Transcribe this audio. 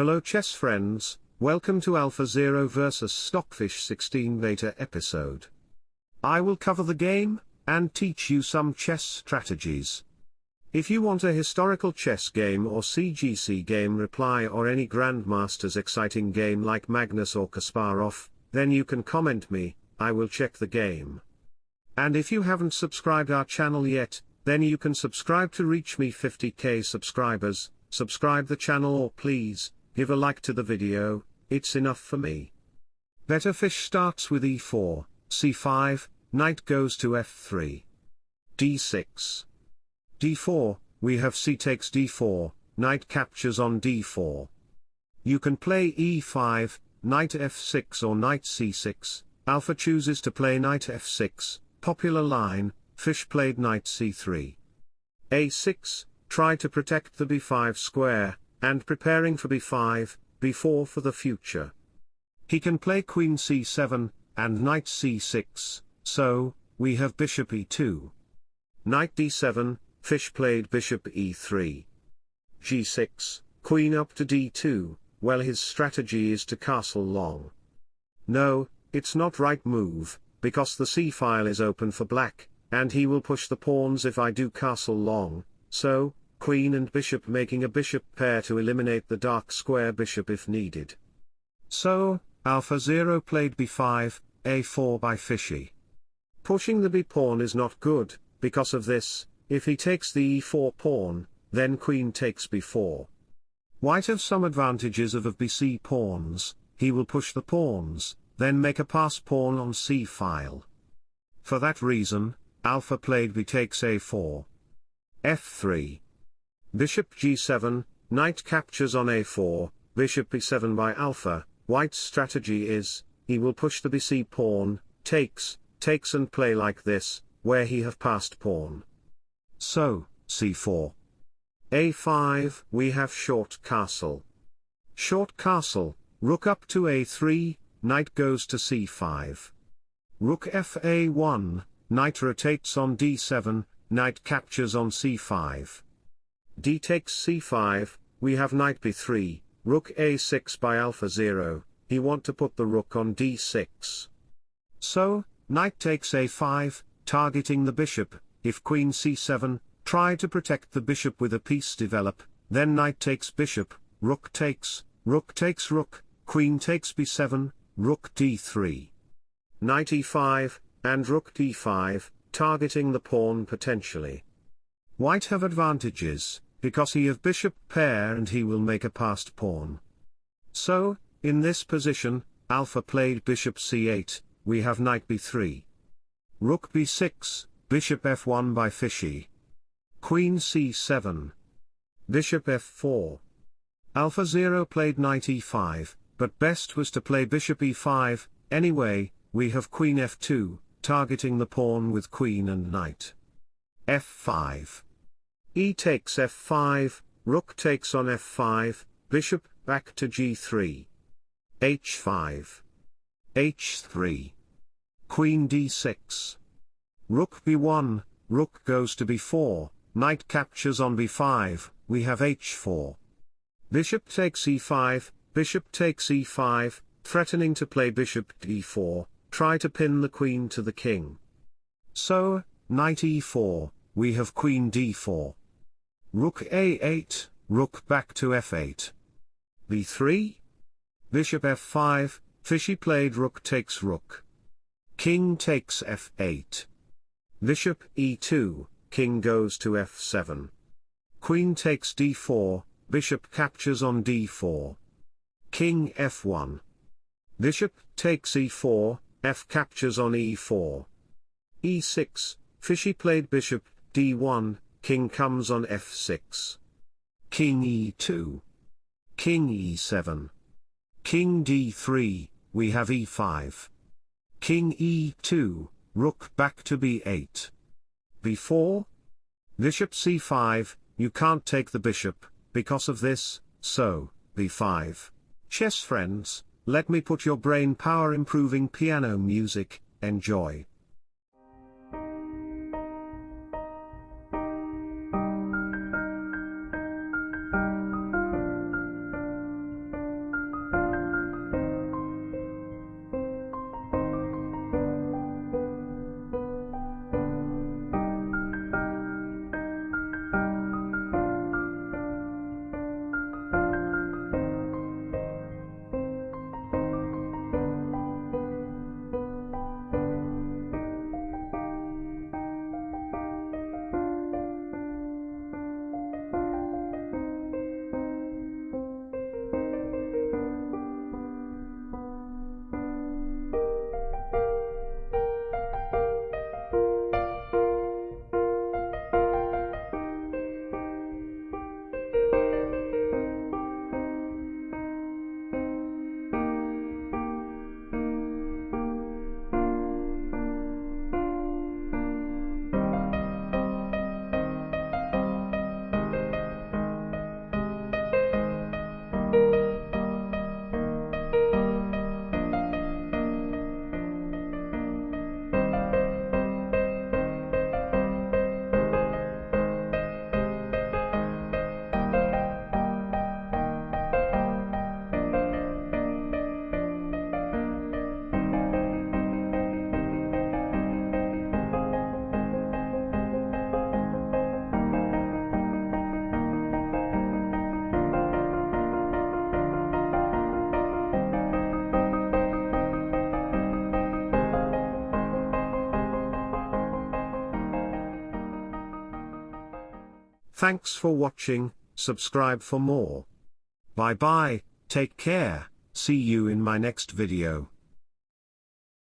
Hello chess friends, welcome to Alpha Zero vs Stockfish 16 beta episode. I will cover the game, and teach you some chess strategies. If you want a historical chess game or CGC game reply or any Grandmaster's exciting game like Magnus or Kasparov, then you can comment me, I will check the game. And if you haven't subscribed our channel yet, then you can subscribe to reach me 50k subscribers, subscribe the channel or please, give a like to the video, it's enough for me. Better fish starts with e4, c5, knight goes to f3. d6. d4, we have c takes d4, knight captures on d4. You can play e5, knight f6 or knight c6, alpha chooses to play knight f6, popular line, fish played knight c3. a6, try to protect the b5 square, and preparing for b5, b4 for the future. He can play queen c7, and knight c6, so, we have bishop e2. Knight d7, fish played bishop e3. g6, queen up to d2, well his strategy is to castle long. No, it's not right move, because the c-file is open for black, and he will push the pawns if I do castle long, so, queen and bishop making a bishop pair to eliminate the dark square bishop if needed. So, Alpha 0 played b5, a4 by Fishy. Pushing the b pawn is not good, because of this, if he takes the e4 pawn, then queen takes b4. White have some advantages of of bc pawns, he will push the pawns, then make a pass pawn on c file. For that reason, alpha played b takes a4. f3. Bishop g7, knight captures on a4, bishop b7 by alpha, white's strategy is, he will push the bc pawn, takes, takes and play like this, where he have passed pawn. So, c4. a5, we have short castle. Short castle, rook up to a3, knight goes to c5. Rook fa1, knight rotates on d7, knight captures on c5. D takes c5, we have knight b3, rook a6 by alpha 0, he want to put the rook on d6. So, knight takes a5, targeting the bishop, if queen c7, try to protect the bishop with a piece develop, then knight takes bishop, rook takes, rook takes rook, queen takes b7, rook d3. Knight e5, and rook d5, targeting the pawn potentially. White have advantages, because he have bishop pair and he will make a passed pawn. So, in this position, alpha played bishop c8, we have knight b3. Rook b6, bishop f1 by Fishy. Queen c7. Bishop f4. Alpha 0 played knight e5, but best was to play bishop e5, anyway, we have queen f2, targeting the pawn with queen and knight. f5. E takes f5, rook takes on f5, bishop, back to g3. h5. h3. Queen d6. Rook b1, rook goes to b4, knight captures on b5, we have h4. Bishop takes e5, Bishop takes e5, threatening to play bishop d4, try to pin the queen to the king. So, knight e4, we have queen d4. Rook a8, rook back to f8. b3? Bishop f5, Fishy played rook takes rook. King takes f8. Bishop e2, king goes to f7. Queen takes d4, bishop captures on d4. King f1. Bishop takes e4, f captures on e4. e6, Fishy played bishop, d1, king comes on f6. King e2. King e7. King d3, we have e5. King e2, rook back to b8. b4? Bishop c5, you can't take the bishop, because of this, so, b5. Chess friends, let me put your brain power improving piano music, enjoy. Thanks for watching, subscribe for more. Bye bye, take care, see you in my next video.